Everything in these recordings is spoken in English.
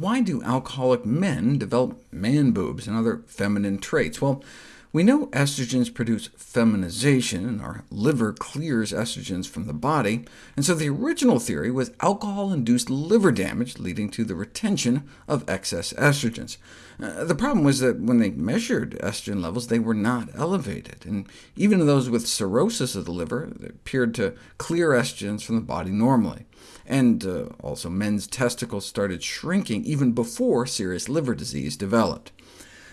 why do alcoholic men develop man boobs and other feminine traits? Well, we know estrogens produce feminization, and our liver clears estrogens from the body, and so the original theory was alcohol-induced liver damage leading to the retention of excess estrogens. Uh, the problem was that when they measured estrogen levels, they were not elevated, and even those with cirrhosis of the liver appeared to clear estrogens from the body normally. And uh, also men's testicles started shrinking even before serious liver disease developed.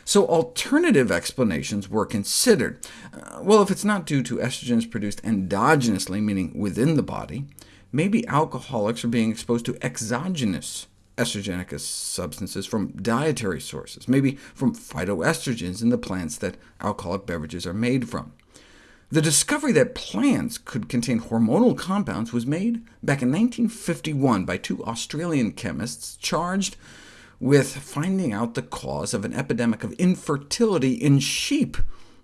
So alternative explanations were considered. Uh, well, if it's not due to estrogens produced endogenously, meaning within the body, maybe alcoholics are being exposed to exogenous estrogenic substances from dietary sources, maybe from phytoestrogens in the plants that alcoholic beverages are made from. The discovery that plants could contain hormonal compounds was made back in 1951 by two Australian chemists charged with finding out the cause of an epidemic of infertility in sheep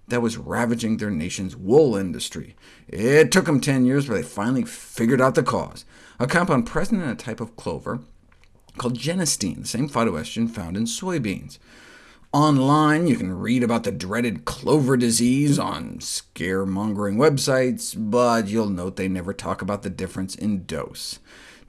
that was ravaging their nation's wool industry. It took them 10 years, but they finally figured out the cause, a compound present in a type of clover called genistein, the same phytoestrogen found in soybeans. Online, you can read about the dreaded clover disease on scaremongering websites, but you'll note they never talk about the difference in dose.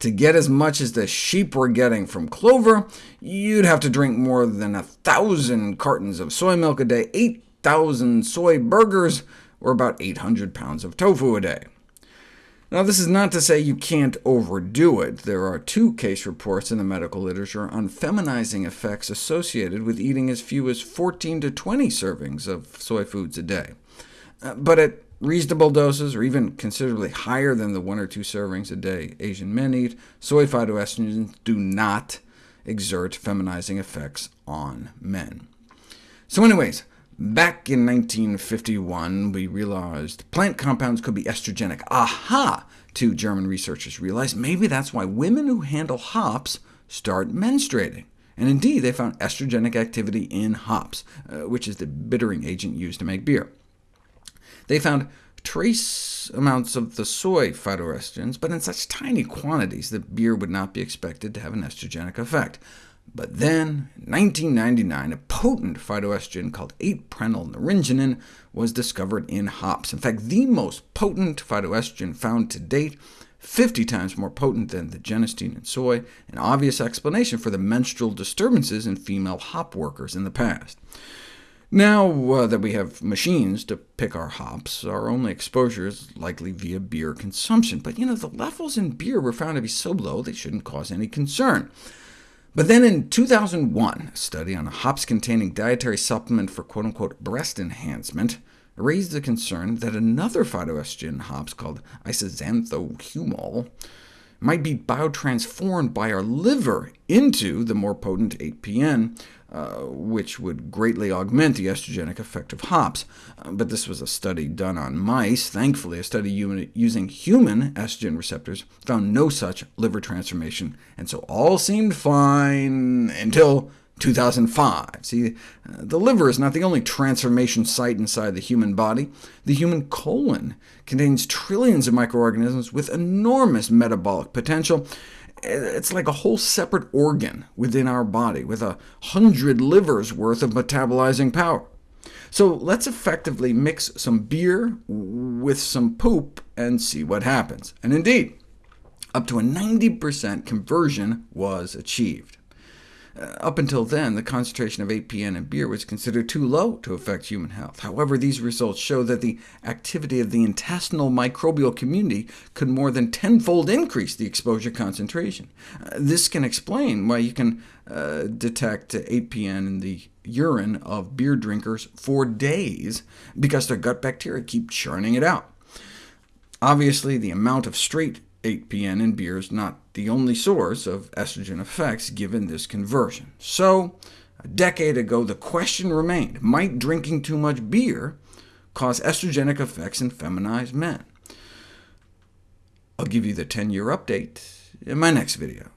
To get as much as the sheep were getting from clover, you'd have to drink more than a thousand cartons of soy milk a day, 8,000 soy burgers, or about 800 pounds of tofu a day. Now, this is not to say you can't overdo it. There are two case reports in the medical literature on feminizing effects associated with eating as few as 14 to 20 servings of soy foods a day. Uh, but at reasonable doses, or even considerably higher than the one or two servings a day Asian men eat, soy phytoestrogens do not exert feminizing effects on men. So anyways, back in 1951, we realized plant compounds could be estrogenic. Aha! Two German researchers realized maybe that's why women who handle hops start menstruating. And indeed, they found estrogenic activity in hops, uh, which is the bittering agent used to make beer. They found trace amounts of the soy phytoestrogens, but in such tiny quantities that beer would not be expected to have an estrogenic effect. But then, in 1999, a potent phytoestrogen called 8-prenylnaringenin was discovered in hops. In fact, the most potent phytoestrogen found to date, 50 times more potent than the genistein in soy, an obvious explanation for the menstrual disturbances in female hop workers in the past. Now uh, that we have machines to pick our hops, our only exposure is likely via beer consumption. But you know, the levels in beer were found to be so low they shouldn't cause any concern. But then in 2001, a study on a hops-containing dietary supplement for quote-unquote breast enhancement raised the concern that another phytoestrogen hops called isoxanthohumol might be biotransformed by our liver into the more potent 8-PN, uh, which would greatly augment the estrogenic effect of hops. Uh, but this was a study done on mice. Thankfully, a study using human estrogen receptors found no such liver transformation, and so all seemed fine until 2005. See, the liver is not the only transformation site inside the human body. The human colon contains trillions of microorganisms with enormous metabolic potential, it's like a whole separate organ within our body, with a hundred livers worth of metabolizing power. So let's effectively mix some beer with some poop and see what happens. And indeed, up to a 90% conversion was achieved. Uh, up until then, the concentration of 8-PN in beer was considered too low to affect human health. However, these results show that the activity of the intestinal microbial community could more than tenfold increase the exposure concentration. Uh, this can explain why you can uh, detect 8-PN in the urine of beer drinkers for days, because their gut bacteria keep churning it out. Obviously, the amount of straight 8-PN in beer is not the only source of estrogen effects given this conversion. So, a decade ago, the question remained, might drinking too much beer cause estrogenic effects in feminized men? I'll give you the 10-year update in my next video.